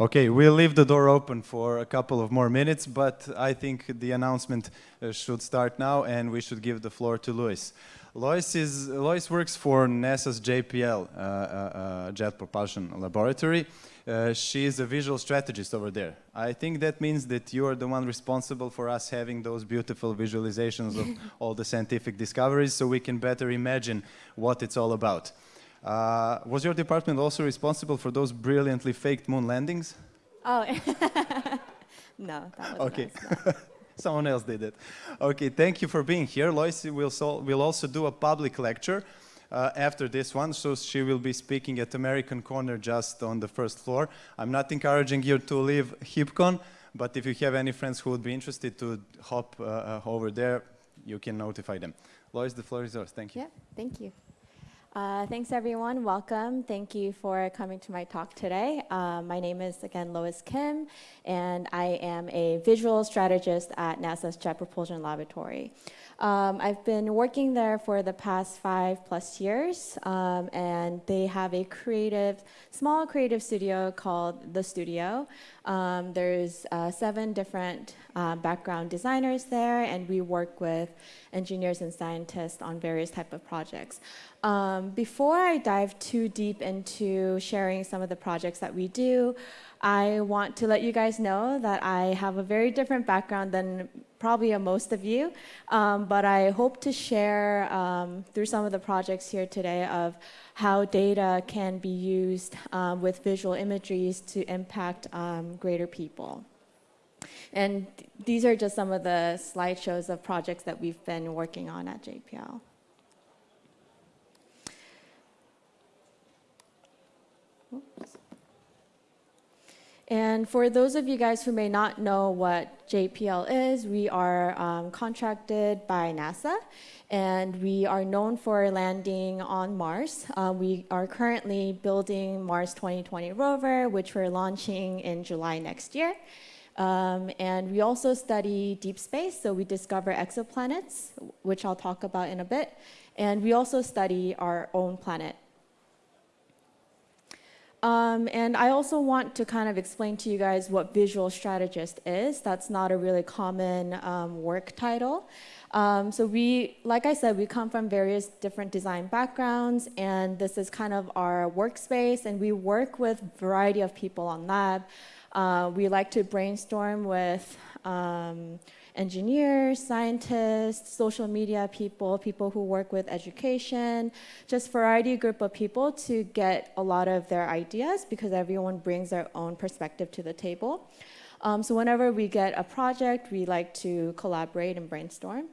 Okay, we'll leave the door open for a couple of more minutes, but I think the announcement uh, should start now and we should give the floor to Luis. Lois, is, Lois works for NASA's JPL, uh, uh, uh, Jet Propulsion Laboratory. Uh, she is a visual strategist over there. I think that means that you are the one responsible for us having those beautiful visualizations of all the scientific discoveries so we can better imagine what it's all about. Uh, was your department also responsible for those brilliantly faked moon landings? Oh, no, that was Okay. nice, no. Someone else did it. Okay, thank you for being here. Lois will, will also do a public lecture uh, after this one, so she will be speaking at American Corner just on the first floor. I'm not encouraging you to leave HipCon, but if you have any friends who would be interested to hop uh, uh, over there, you can notify them. Lois, the floor is yours. Thank you. Yeah, thank you. Uh, thanks, everyone. Welcome. Thank you for coming to my talk today. Uh, my name is, again, Lois Kim, and I am a visual strategist at NASA's Jet Propulsion Laboratory. Um, I've been working there for the past five plus years, um, and they have a creative, small creative studio called The Studio. Um, there's uh, seven different uh, background designers there, and we work with engineers and scientists on various type of projects. Um, before I dive too deep into sharing some of the projects that we do, I want to let you guys know that I have a very different background than probably most of you, um, but I hope to share um, through some of the projects here today of how data can be used um, with visual imageries to impact um, greater people. And these are just some of the slideshows of projects that we've been working on at JPL. And for those of you guys who may not know what JPL is, we are um, contracted by NASA and we are known for landing on Mars. Uh, we are currently building Mars 2020 rover, which we're launching in July next year. Um, and we also study deep space, so we discover exoplanets, which I'll talk about in a bit. And we also study our own planet, um, and I also want to kind of explain to you guys what visual strategist is. That's not a really common um, work title. Um, so we, like I said, we come from various different design backgrounds, and this is kind of our workspace, and we work with a variety of people on lab. Uh, we like to brainstorm with um, engineers, scientists, social media people, people who work with education, just variety group of people to get a lot of their ideas because everyone brings their own perspective to the table. Um, so whenever we get a project, we like to collaborate and brainstorm.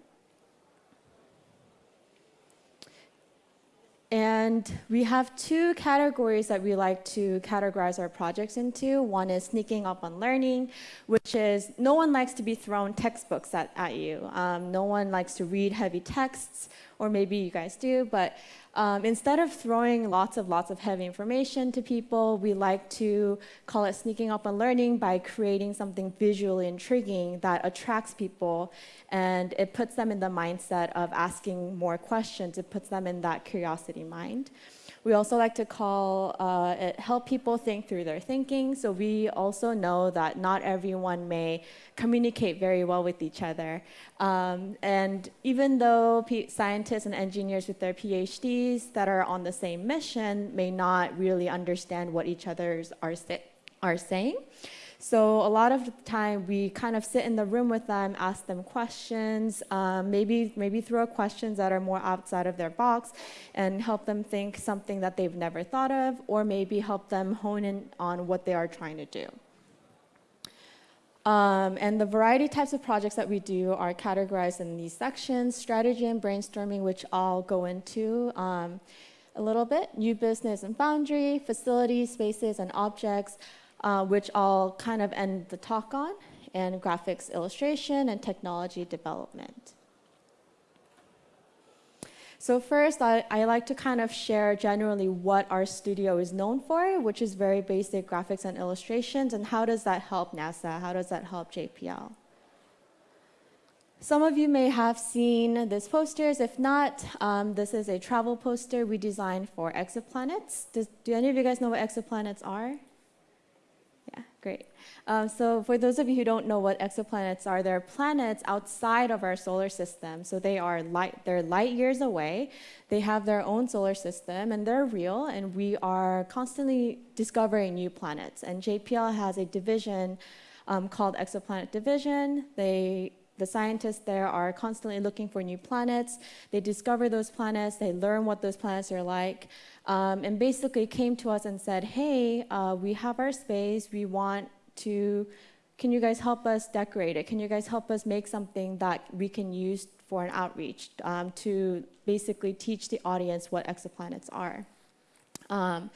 And we have two categories that we like to categorize our projects into. One is sneaking up on learning, which is no one likes to be thrown textbooks at, at you. Um, no one likes to read heavy texts, or maybe you guys do, but um, instead of throwing lots of lots of heavy information to people, we like to call it sneaking up on learning by creating something visually intriguing that attracts people and it puts them in the mindset of asking more questions. It puts them in that curiosity mind. We also like to call uh, it help people think through their thinking. So we also know that not everyone may communicate very well with each other. Um, and even though scientists and engineers with their PhDs that are on the same mission may not really understand what each other are, are saying, so a lot of the time we kind of sit in the room with them, ask them questions, um, maybe, maybe throw questions that are more outside of their box and help them think something that they've never thought of or maybe help them hone in on what they are trying to do. Um, and the variety types of projects that we do are categorized in these sections, strategy and brainstorming, which I'll go into um, a little bit, new business and boundary, facilities, spaces, and objects, uh, which I'll kind of end the talk on, and graphics illustration and technology development. So first, I, I, like to kind of share generally what our studio is known for, which is very basic graphics and illustrations, and how does that help NASA? How does that help JPL? Some of you may have seen these posters. If not, um, this is a travel poster we designed for exoplanets. Does, do any of you guys know what exoplanets are? Great. Um, so for those of you who don't know what exoplanets are, they're planets outside of our solar system. So they are light, they're light years away. They have their own solar system and they're real and we are constantly discovering new planets. And JPL has a division um, called Exoplanet Division. They the scientists there are constantly looking for new planets. They discover those planets, they learn what those planets are like, um, and basically came to us and said, hey, uh, we have our space, we want to, can you guys help us decorate it? Can you guys help us make something that we can use for an outreach um, to basically teach the audience what exoplanets are? Um,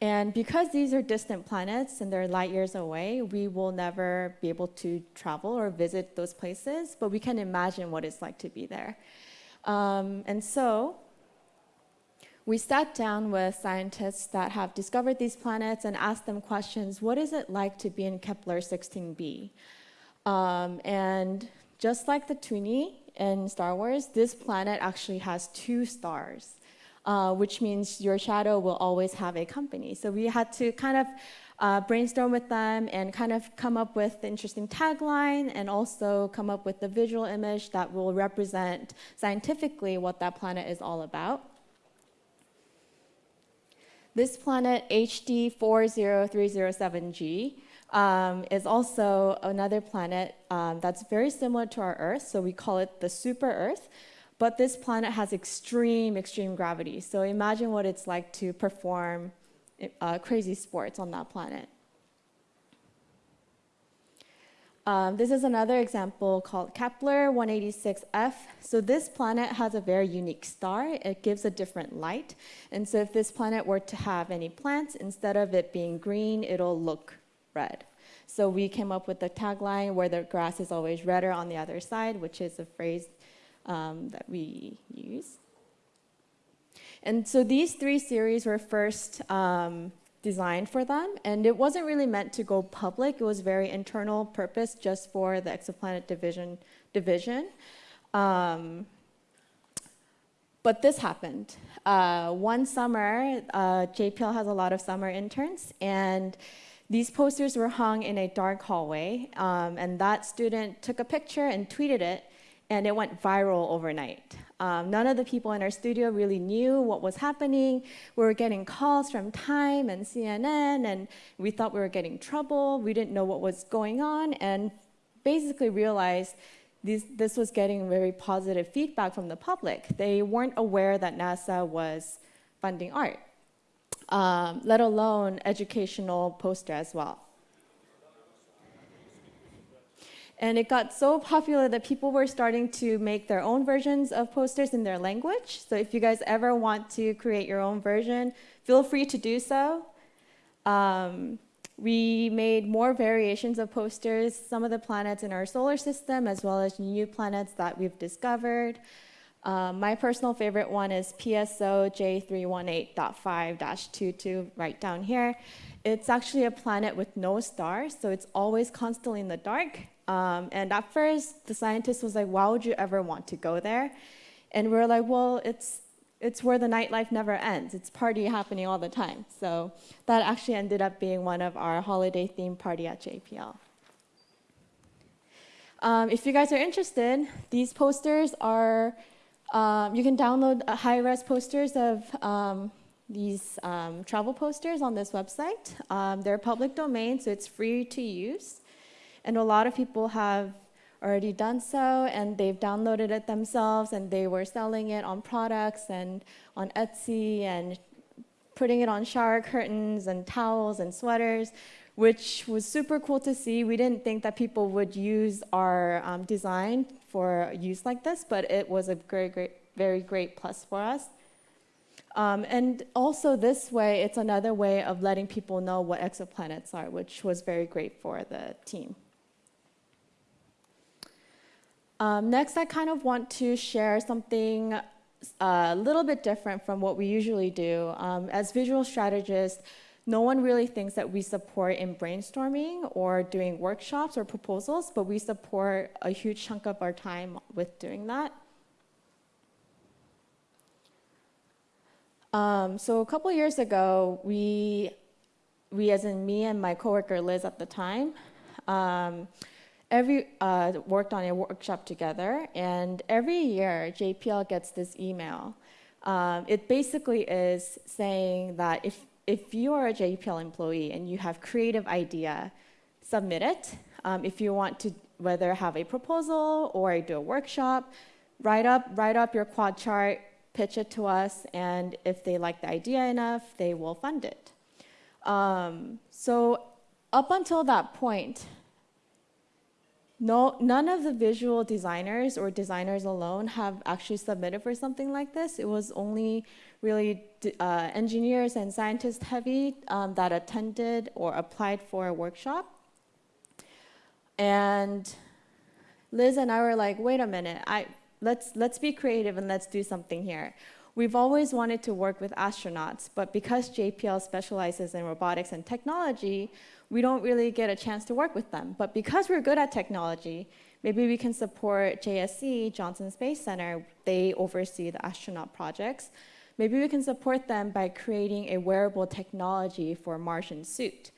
and because these are distant planets and they're light years away, we will never be able to travel or visit those places, but we can imagine what it's like to be there. Um, and so we sat down with scientists that have discovered these planets and asked them questions. What is it like to be in Kepler 16b? Um, and just like Tatooine in Star Wars, this planet actually has two stars uh, which means your shadow will always have a company. So we had to kind of uh, brainstorm with them and kind of come up with the interesting tagline and also come up with the visual image that will represent scientifically what that planet is all about. This planet, HD 40307G, um, is also another planet um, that's very similar to our Earth, so we call it the super Earth. But this planet has extreme, extreme gravity. So imagine what it's like to perform uh, crazy sports on that planet. Um, this is another example called Kepler 186f. So this planet has a very unique star. It gives a different light. And so if this planet were to have any plants, instead of it being green, it'll look red. So we came up with the tagline where the grass is always redder on the other side, which is a phrase um, that we use. And so these three series were first um, designed for them, and it wasn't really meant to go public. It was very internal purpose just for the exoplanet division. division. Um, but this happened. Uh, one summer, uh, JPL has a lot of summer interns, and these posters were hung in a dark hallway, um, and that student took a picture and tweeted it, and it went viral overnight. Um, none of the people in our studio really knew what was happening. We were getting calls from Time and CNN, and we thought we were getting trouble. We didn't know what was going on, and basically realized this, this was getting very positive feedback from the public. They weren't aware that NASA was funding art, um, let alone educational poster as well. And it got so popular that people were starting to make their own versions of posters in their language. So if you guys ever want to create your own version, feel free to do so. Um, we made more variations of posters, some of the planets in our solar system, as well as new planets that we've discovered. Um, my personal favorite one is PSO J318.5-22, right down here. It's actually a planet with no stars, so it's always constantly in the dark. Um, and at first, the scientist was like, why would you ever want to go there? And we are like, well, it's, it's where the nightlife never ends. It's party happening all the time. So that actually ended up being one of our holiday themed party at JPL. Um, if you guys are interested, these posters are, um, you can download high-res posters of um, these um, travel posters on this website. Um, they're public domain, so it's free to use. And a lot of people have already done so and they've downloaded it themselves and they were selling it on products and on Etsy and putting it on shower curtains and towels and sweaters, which was super cool to see. We didn't think that people would use our um, design for use like this, but it was a great, great, very great plus for us. Um, and also this way, it's another way of letting people know what exoplanets are, which was very great for the team. Um, next, I kind of want to share something uh, a little bit different from what we usually do. Um, as visual strategists, no one really thinks that we support in brainstorming or doing workshops or proposals, but we support a huge chunk of our time with doing that. Um, so a couple years ago, we we, as in me and my coworker Liz at the time, um, every uh, worked on a workshop together, and every year JPL gets this email. Um, it basically is saying that if if you are a JPL employee and you have creative idea, submit it. Um, if you want to whether have a proposal or do a workshop, write up write up your quad chart, pitch it to us, and if they like the idea enough, they will fund it. Um, so up until that point, no, none of the visual designers or designers alone have actually submitted for something like this. It was only really uh, engineers and scientists heavy um, that attended or applied for a workshop. And Liz and I were like, wait a minute, I, let's, let's be creative and let's do something here. We've always wanted to work with astronauts, but because JPL specializes in robotics and technology, we don't really get a chance to work with them. But because we're good at technology, maybe we can support JSC, Johnson Space Center. They oversee the astronaut projects. Maybe we can support them by creating a wearable technology for Martian suit.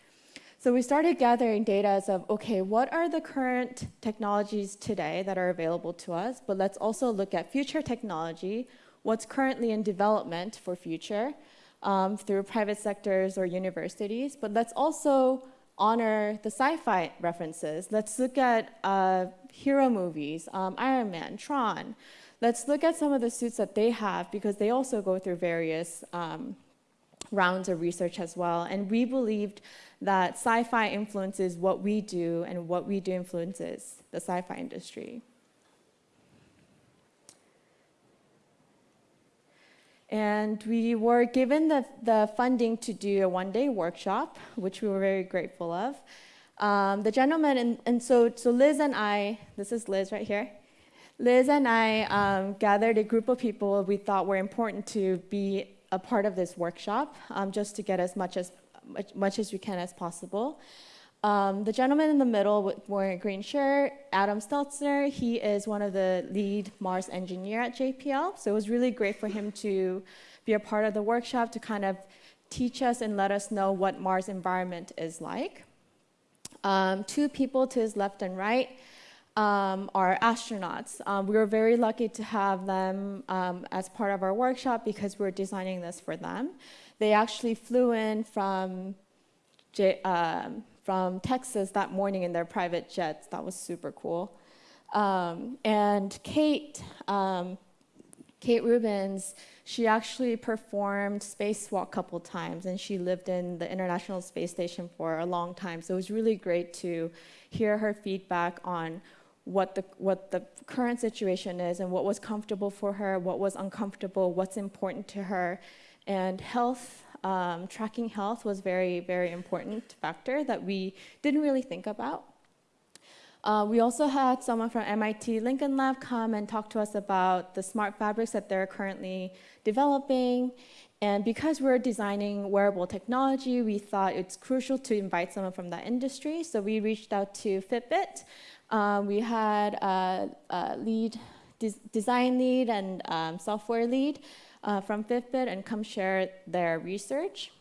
So we started gathering data as of, okay, what are the current technologies today that are available to us? But let's also look at future technology, what's currently in development for future um, through private sectors or universities. But let's also honor the sci-fi references. Let's look at uh, hero movies, um, Iron Man, Tron. Let's look at some of the suits that they have because they also go through various um, rounds of research as well. And we believed that sci-fi influences what we do and what we do influences the sci-fi industry. And we were given the, the funding to do a one-day workshop, which we were very grateful of. Um, the gentleman, and, and so, so Liz and I, this is Liz right here. Liz and I um, gathered a group of people we thought were important to be a part of this workshop, um, just to get as much as, much, much as we can as possible. Um, the gentleman in the middle wearing a green shirt, Adam Stelzner, he is one of the lead Mars engineer at JPL. So it was really great for him to be a part of the workshop to kind of teach us and let us know what Mars environment is like. Um, two people to his left and right um, are astronauts. Um, we were very lucky to have them um, as part of our workshop because we we're designing this for them. They actually flew in from J um, from Texas that morning in their private jets. That was super cool. Um, and Kate, um, Kate Rubins, she actually performed spacewalk a couple times, and she lived in the International Space Station for a long time. So it was really great to hear her feedback on what the, what the current situation is and what was comfortable for her, what was uncomfortable, what's important to her. And health um, tracking health was very, very important factor that we didn't really think about. Uh, we also had someone from MIT Lincoln Lab come and talk to us about the smart fabrics that they're currently developing. And because we're designing wearable technology, we thought it's crucial to invite someone from that industry. So we reached out to Fitbit. Uh, we had a, a lead, des design lead and um, software lead uh, from Fitbit and come share their research.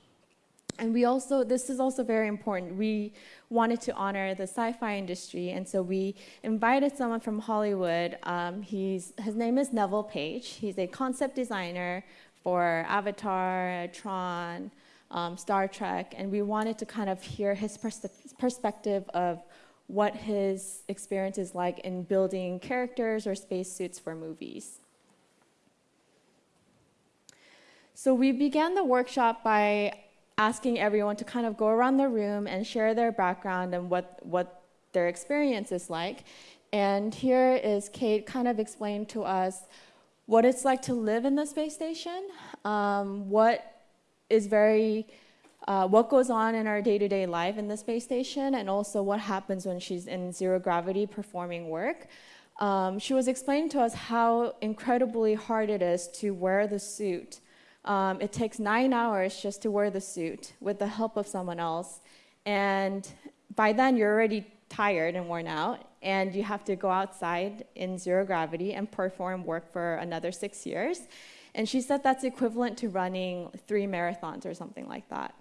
And we also, this is also very important, we wanted to honor the sci-fi industry, and so we invited someone from Hollywood. Um, he's, his name is Neville Page. He's a concept designer for Avatar, Tron, um, Star Trek, and we wanted to kind of hear his pers perspective of what his experience is like in building characters or spacesuits for movies. So we began the workshop by asking everyone to kind of go around the room and share their background and what, what their experience is like. And here is Kate kind of explained to us what it's like to live in the space station, um, what is very, uh, what goes on in our day-to-day -day life in the space station, and also what happens when she's in zero gravity performing work. Um, she was explaining to us how incredibly hard it is to wear the suit um, it takes nine hours just to wear the suit with the help of someone else. And by then, you're already tired and worn out, and you have to go outside in zero gravity and perform work for another six years. And she said that's equivalent to running three marathons or something like that.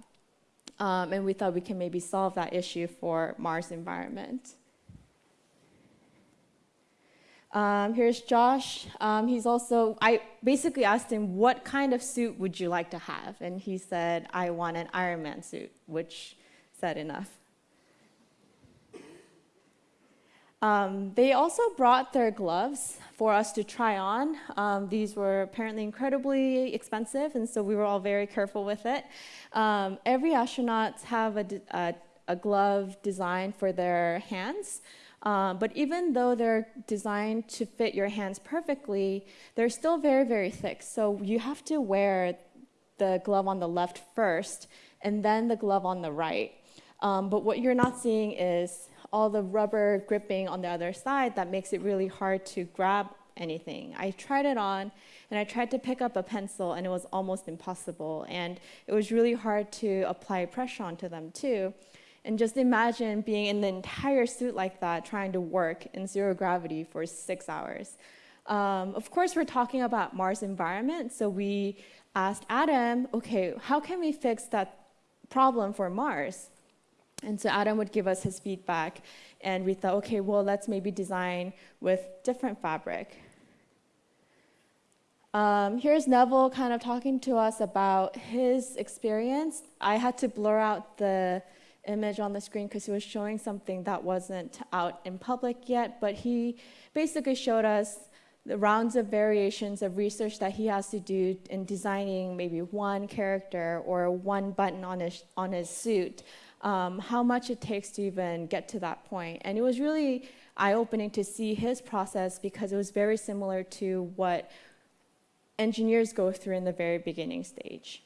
Um, and we thought we can maybe solve that issue for Mars environment. Um, here's Josh. Um, he's also, I basically asked him, what kind of suit would you like to have? And he said, I want an Iron Man suit, which said enough. Um, they also brought their gloves for us to try on. Um, these were apparently incredibly expensive, and so we were all very careful with it. Um, every astronaut have a, a, a, glove designed for their hands. Um, but even though they're designed to fit your hands perfectly, they're still very, very thick. So you have to wear the glove on the left first, and then the glove on the right. Um, but what you're not seeing is all the rubber gripping on the other side that makes it really hard to grab anything. I tried it on and I tried to pick up a pencil and it was almost impossible. And it was really hard to apply pressure onto them too. And just imagine being in the entire suit like that, trying to work in zero gravity for six hours. Um, of course, we're talking about Mars environment, so we asked Adam, okay, how can we fix that problem for Mars? And so Adam would give us his feedback, and we thought, okay, well, let's maybe design with different fabric. Um, here's Neville kind of talking to us about his experience. I had to blur out the image on the screen because he was showing something that wasn't out in public yet, but he basically showed us the rounds of variations of research that he has to do in designing maybe one character or one button on his, on his suit um, how much it takes to even get to that point. And it was really eye-opening to see his process because it was very similar to what engineers go through in the very beginning stage.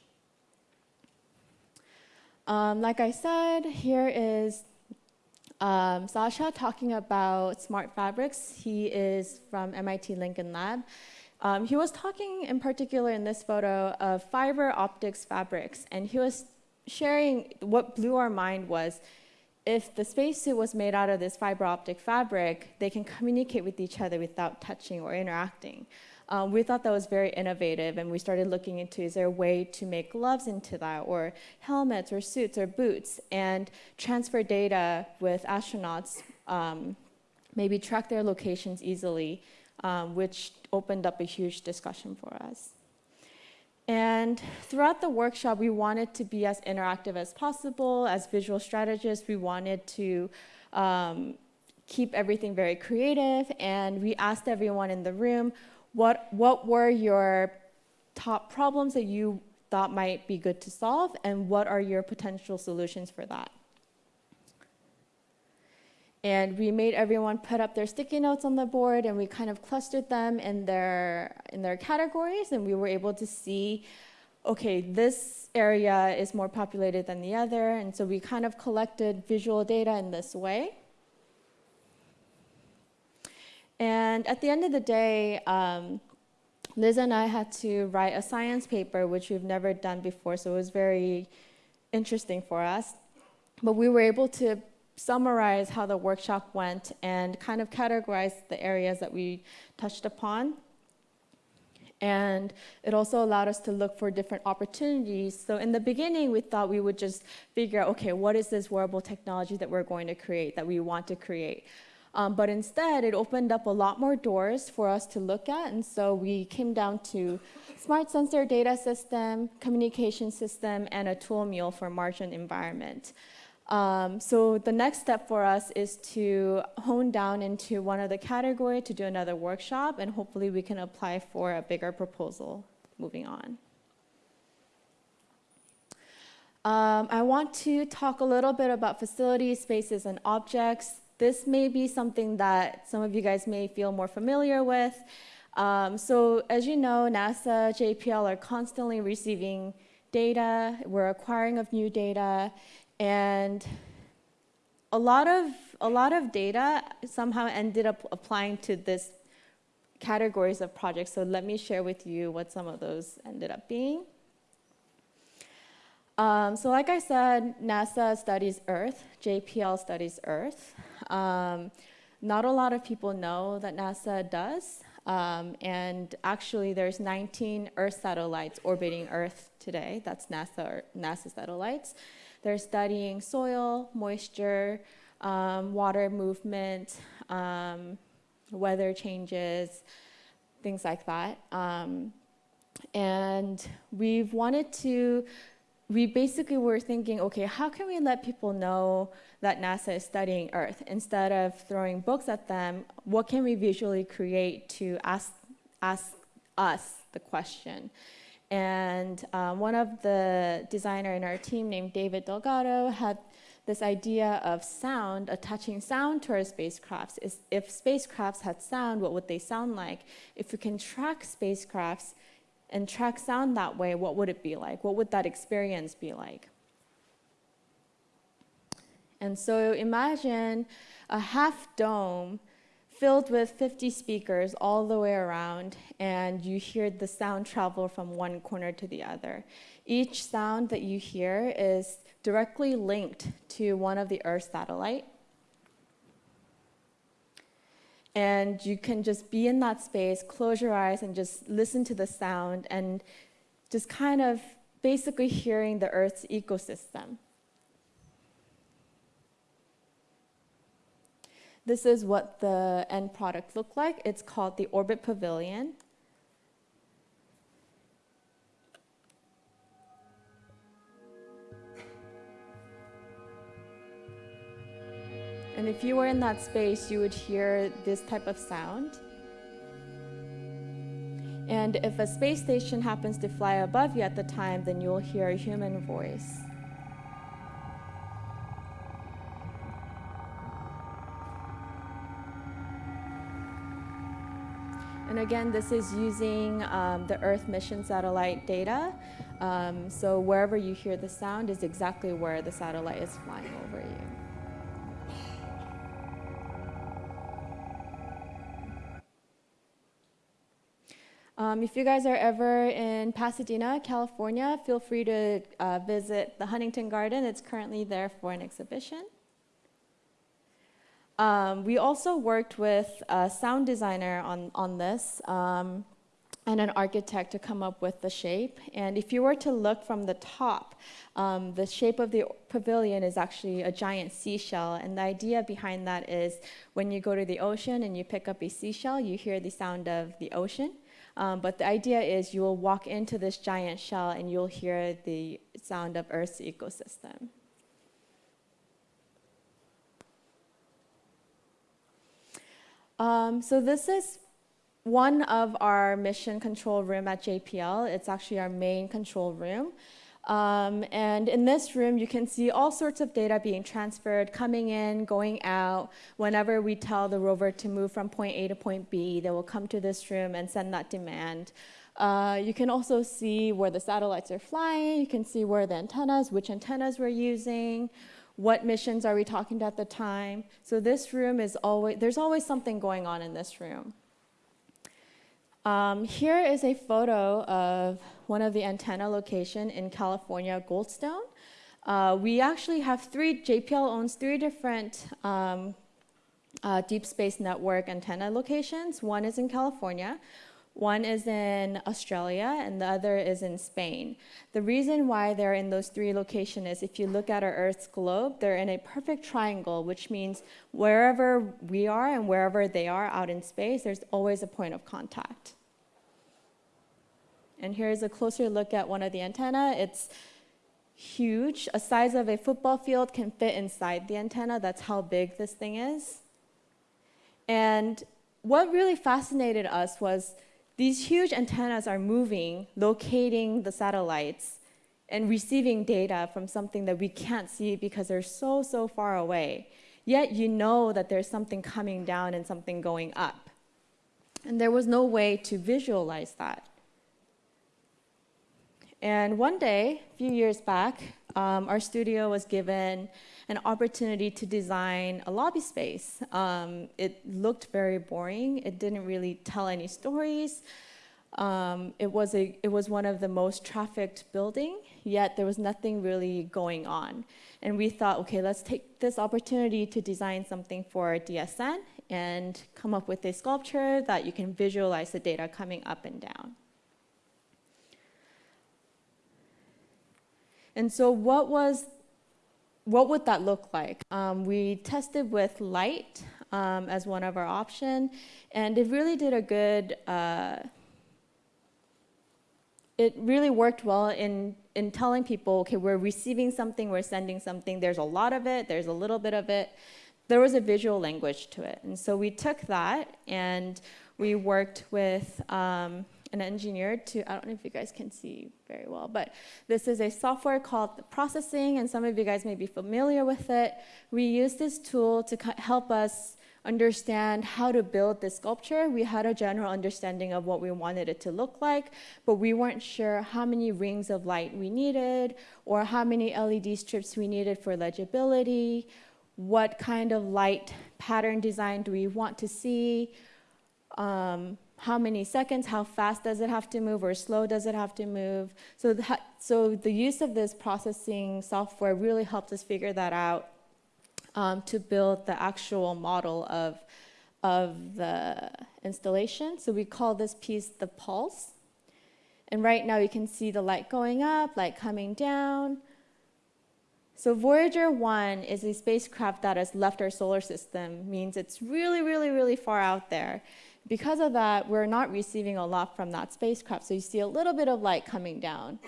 Um, like I said, here is um, Sasha talking about smart fabrics. He is from MIT Lincoln Lab. Um, he was talking in particular in this photo of fiber optics fabrics, and he was sharing, what blew our mind was if the spacesuit was made out of this fiber optic fabric, they can communicate with each other without touching or interacting. Um, we thought that was very innovative, and we started looking into is there a way to make gloves into that, or helmets, or suits, or boots, and transfer data with astronauts, um, maybe track their locations easily, um, which opened up a huge discussion for us. And throughout the workshop, we wanted to be as interactive as possible. As visual strategists, we wanted to um, keep everything very creative. And we asked everyone in the room, what, what were your top problems that you thought might be good to solve? And what are your potential solutions for that? And we made everyone put up their sticky notes on the board and we kind of clustered them in their, in their categories and we were able to see, okay, this area is more populated than the other. And so we kind of collected visual data in this way. And at the end of the day, um, Liz and I had to write a science paper, which we've never done before, so it was very interesting for us. But we were able to summarize how the workshop went and kind of categorize the areas that we touched upon. And it also allowed us to look for different opportunities. So in the beginning, we thought we would just figure out, okay, what is this wearable technology that we're going to create, that we want to create? Um, but instead, it opened up a lot more doors for us to look at. And so we came down to smart sensor data system, communication system, and a tool mule for Martian environment. Um, so the next step for us is to hone down into one of the category to do another workshop, and hopefully we can apply for a bigger proposal moving on. Um, I want to talk a little bit about facilities, spaces, and objects. This may be something that some of you guys may feel more familiar with. Um, so as you know, NASA, JPL are constantly receiving data. We're acquiring of new data. And a lot of a lot of data somehow ended up applying to this categories of projects. So let me share with you what some of those ended up being. Um, so like I said, NASA studies Earth, JPL studies Earth. Um, not a lot of people know that NASA does. Um, and actually, there's 19 Earth satellites orbiting Earth today. That's NASA, NASA satellites. They're studying soil, moisture, um, water movement, um, weather changes, things like that. Um, and we've wanted to, we basically were thinking, okay, how can we let people know that NASA is studying Earth? Instead of throwing books at them, what can we visually create to ask, ask us the question? And um, one of the designer in our team named David Delgado had this idea of sound, attaching sound to our spacecrafts. Is if spacecrafts had sound, what would they sound like? If we can track spacecrafts and track sound that way, what would it be like? What would that experience be like? And so imagine a half dome filled with 50 speakers all the way around, and you hear the sound travel from one corner to the other. Each sound that you hear is directly linked to one of the Earth satellite. And you can just be in that space, close your eyes, and just listen to the sound and just kind of basically hearing the Earth's ecosystem. This is what the end product looked like. It's called the Orbit Pavilion. And if you were in that space, you would hear this type of sound. And if a space station happens to fly above you at the time, then you'll hear a human voice. And again, this is using um, the Earth mission satellite data. Um, so wherever you hear the sound is exactly where the satellite is flying over you. Um, if you guys are ever in Pasadena, California, feel free to uh, visit the Huntington Garden. It's currently there for an exhibition. Um, we also worked with a sound designer on, on this um, and an architect to come up with the shape. And if you were to look from the top, um, the shape of the pavilion is actually a giant seashell. And the idea behind that is when you go to the ocean and you pick up a seashell, you hear the sound of the ocean. Um, but the idea is you will walk into this giant shell and you'll hear the sound of Earth's ecosystem. Um, so this is one of our mission control room at JPL. It's actually our main control room. Um, and in this room, you can see all sorts of data being transferred, coming in, going out. Whenever we tell the rover to move from point A to point B, they will come to this room and send that demand. Uh, you can also see where the satellites are flying. You can see where the antennas, which antennas we're using, what missions are we talking to at the time. So this room is always, there's always something going on in this room. Um, here is a photo of one of the antenna location in California, Goldstone. Uh, we actually have three, JPL owns three different um, uh, deep space network antenna locations. One is in California, one is in Australia, and the other is in Spain. The reason why they're in those three locations is if you look at our Earth's globe, they're in a perfect triangle, which means wherever we are and wherever they are out in space, there's always a point of contact. And here's a closer look at one of the antenna. It's huge. A size of a football field can fit inside the antenna. That's how big this thing is. And what really fascinated us was these huge antennas are moving, locating the satellites, and receiving data from something that we can't see because they're so, so far away. Yet you know that there's something coming down and something going up. And there was no way to visualize that. And one day, a few years back, um, our studio was given an opportunity to design a lobby space. Um, it looked very boring. It didn't really tell any stories. Um, it, was a, it was one of the most trafficked building, yet there was nothing really going on. And we thought, okay, let's take this opportunity to design something for DSN and come up with a sculpture that you can visualize the data coming up and down. And so what was what would that look like? Um, we tested with light um, as one of our option, and it really did a good. Uh, it really worked well in in telling people, okay, we're receiving something, we're sending something. There's a lot of it. There's a little bit of it. There was a visual language to it, and so we took that and we worked with. Um, an engineer to, I don't know if you guys can see very well, but this is a software called processing, and some of you guys may be familiar with it. We use this tool to help us understand how to build this sculpture. We had a general understanding of what we wanted it to look like, but we weren't sure how many rings of light we needed or how many LED strips we needed for legibility, what kind of light pattern design do we want to see, um, how many seconds, how fast does it have to move, or slow does it have to move. So the, so the use of this processing software really helped us figure that out um, to build the actual model of, of the installation. So we call this piece the pulse. And right now you can see the light going up, light coming down. So Voyager 1 is a spacecraft that has left our solar system, means it's really, really, really far out there. Because of that, we're not receiving a lot from that spacecraft. So you see a little bit of light coming down.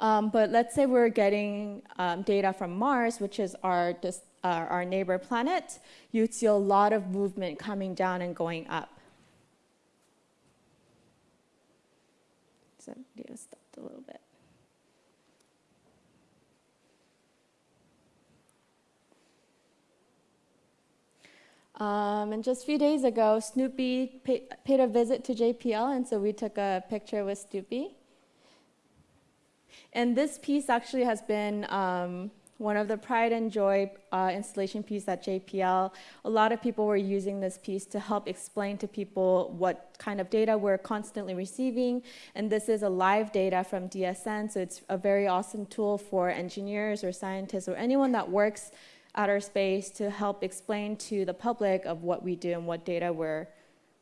Um, but let's say we're getting um, data from Mars, which is our, uh, our neighbor planet, you'd see a lot of movement coming down and going up. So video stopped a little bit. Um, and just a few days ago, Snoopy pay, paid a visit to JPL, and so we took a picture with Snoopy. And this piece actually has been um, one of the pride and joy uh, installation pieces at JPL. A lot of people were using this piece to help explain to people what kind of data we're constantly receiving. And this is a live data from DSN, so it's a very awesome tool for engineers or scientists or anyone that works outer space to help explain to the public of what we do and what data we're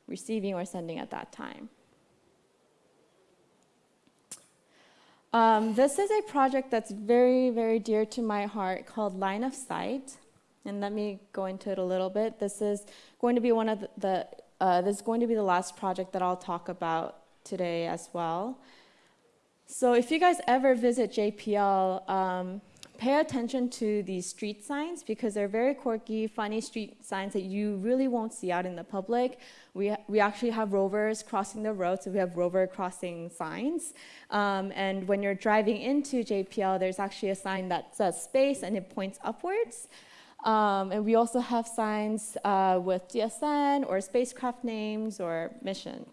receiving or sending at that time. Um, this is a project that's very, very dear to my heart called Line of Sight. And let me go into it a little bit. This is going to be one of the, the uh, this is going to be the last project that I'll talk about today as well. So if you guys ever visit JPL, um, pay attention to these street signs because they're very quirky, funny street signs that you really won't see out in the public. We, we actually have rovers crossing the road, so we have rover crossing signs. Um, and when you're driving into JPL, there's actually a sign that says space and it points upwards. Um, and we also have signs uh, with DSN or spacecraft names or mission,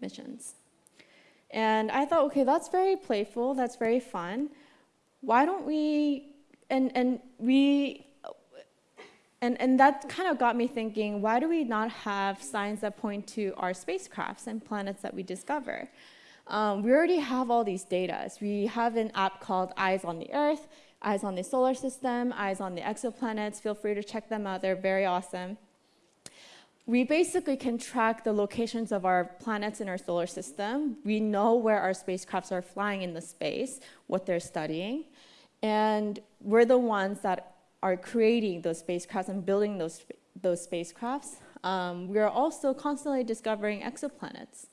missions. And I thought, okay, that's very playful, that's very fun why don't we, and, and we, and, and that kind of got me thinking, why do we not have signs that point to our spacecrafts and planets that we discover? Um, we already have all these data. We have an app called Eyes on the Earth, Eyes on the Solar System, Eyes on the Exoplanets. Feel free to check them out. They're very awesome. We basically can track the locations of our planets in our solar system. We know where our spacecrafts are flying in the space, what they're studying. And we're the ones that are creating those spacecrafts and building those, those spacecrafts. Um, we are also constantly discovering exoplanets.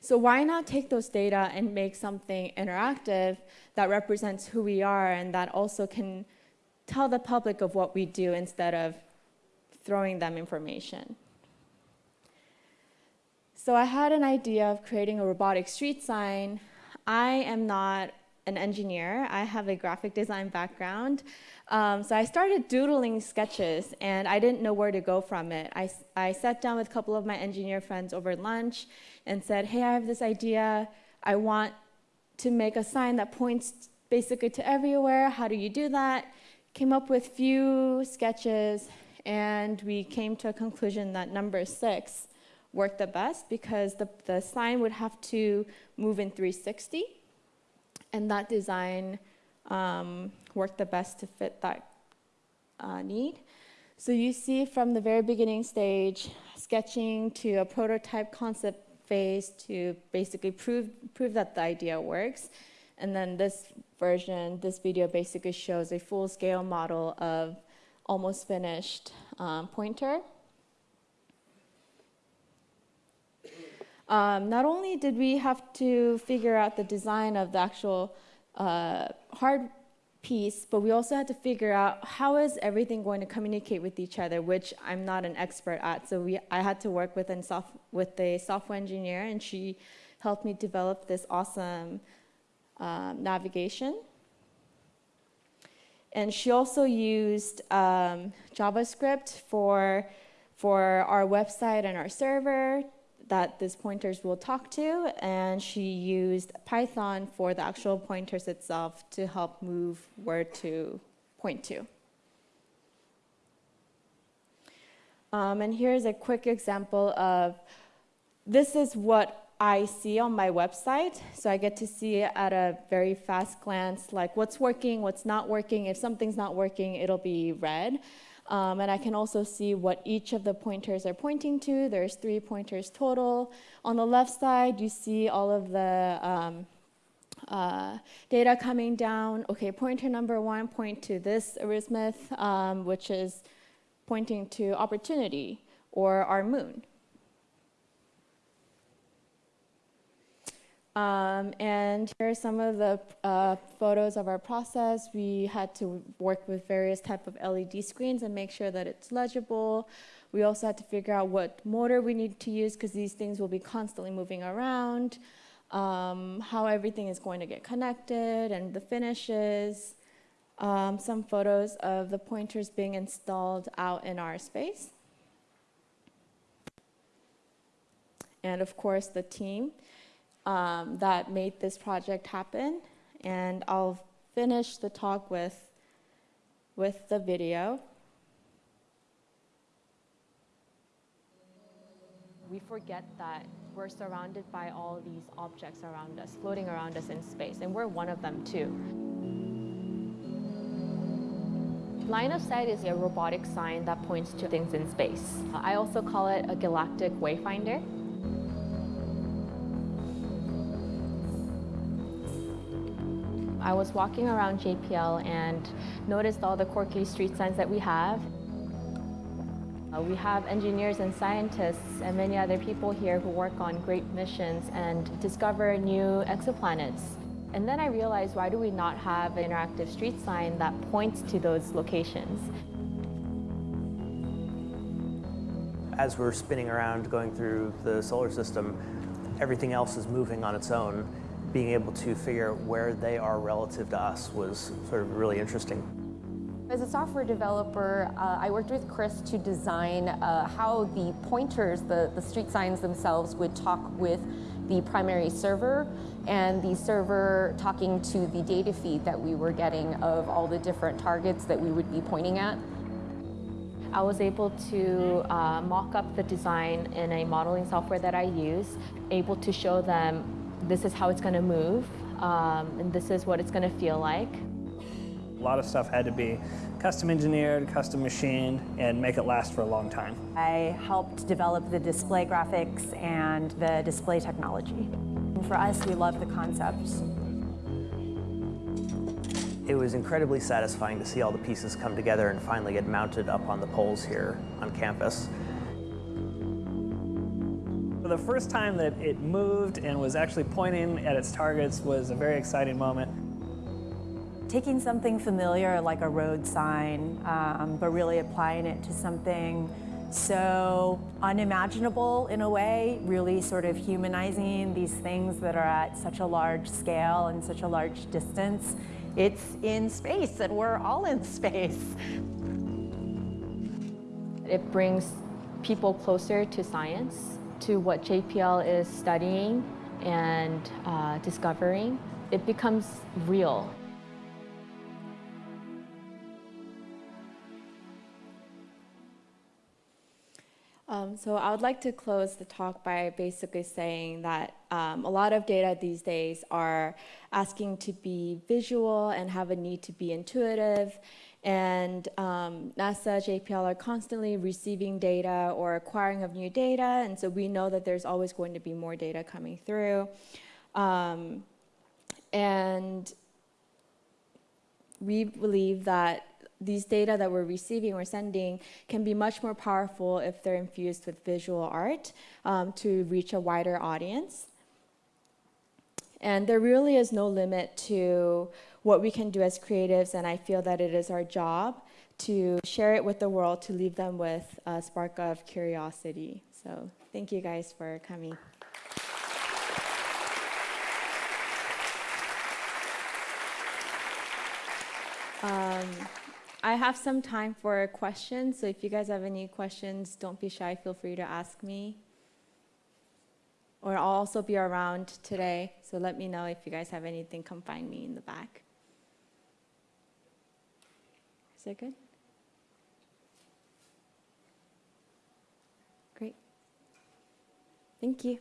So why not take those data and make something interactive that represents who we are and that also can tell the public of what we do instead of throwing them information. So I had an idea of creating a robotic street sign. I am not an engineer. I have a graphic design background. Um, so I started doodling sketches and I didn't know where to go from it. I, I sat down with a couple of my engineer friends over lunch and said, hey, I have this idea. I want to make a sign that points basically to everywhere. How do you do that? Came up with a few sketches and we came to a conclusion that number six worked the best because the, the sign would have to move in 360 and that design um, worked the best to fit that uh, need. So you see from the very beginning stage, sketching to a prototype concept phase to basically prove, prove that the idea works. And then this version, this video basically shows a full-scale model of almost finished um, pointer. Um, not only did we have to figure out the design of the actual uh, hard piece, but we also had to figure out how is everything going to communicate with each other, which I'm not an expert at. So we, I had to work with, soft, with a software engineer, and she helped me develop this awesome um, navigation. And she also used um, JavaScript for, for our website and our server that these pointers will talk to, and she used Python for the actual pointers itself to help move where to point to. Um, and here's a quick example of, this is what I see on my website. So I get to see at a very fast glance, like what's working, what's not working. If something's not working, it'll be red. Um, and I can also see what each of the pointers are pointing to. There's three pointers total. On the left side, you see all of the um, uh, data coming down. Okay, pointer number one point to this azimuth, um, which is pointing to opportunity or our moon. Um, and here are some of the uh, photos of our process. We had to work with various type of LED screens and make sure that it's legible. We also had to figure out what motor we need to use because these things will be constantly moving around, um, how everything is going to get connected and the finishes. Um, some photos of the pointers being installed out in our space. And of course the team um, that made this project happen. And I'll finish the talk with, with the video. We forget that we're surrounded by all these objects around us, floating around us in space, and we're one of them too. Line of sight is a robotic sign that points to things in space. I also call it a galactic wayfinder. I was walking around JPL and noticed all the quirky street signs that we have. Uh, we have engineers and scientists and many other people here who work on great missions and discover new exoplanets. And then I realized, why do we not have an interactive street sign that points to those locations? As we're spinning around going through the solar system, everything else is moving on its own being able to figure out where they are relative to us was sort of really interesting. As a software developer, uh, I worked with Chris to design uh, how the pointers, the, the street signs themselves, would talk with the primary server and the server talking to the data feed that we were getting of all the different targets that we would be pointing at. I was able to uh, mock up the design in a modeling software that I use, able to show them this is how it's going to move, um, and this is what it's going to feel like. A lot of stuff had to be custom engineered, custom machined, and make it last for a long time. I helped develop the display graphics and the display technology. And for us, we love the concepts. It was incredibly satisfying to see all the pieces come together and finally get mounted up on the poles here on campus the first time that it moved and was actually pointing at its targets was a very exciting moment. Taking something familiar like a road sign, um, but really applying it to something so unimaginable in a way, really sort of humanizing these things that are at such a large scale and such a large distance. It's in space and we're all in space. It brings people closer to science to what JPL is studying and uh, discovering, it becomes real. Um, so I would like to close the talk by basically saying that um, a lot of data these days are asking to be visual and have a need to be intuitive and um, NASA, JPL are constantly receiving data or acquiring of new data, and so we know that there's always going to be more data coming through. Um, and we believe that these data that we're receiving or sending can be much more powerful if they're infused with visual art um, to reach a wider audience. And there really is no limit to what we can do as creatives, and I feel that it is our job to share it with the world to leave them with a spark of curiosity. So thank you guys for coming. Um, I have some time for questions, so if you guys have any questions, don't be shy, feel free to ask me. Or I'll also be around today, so let me know if you guys have anything, come find me in the back. Is that good? Great. Thank you.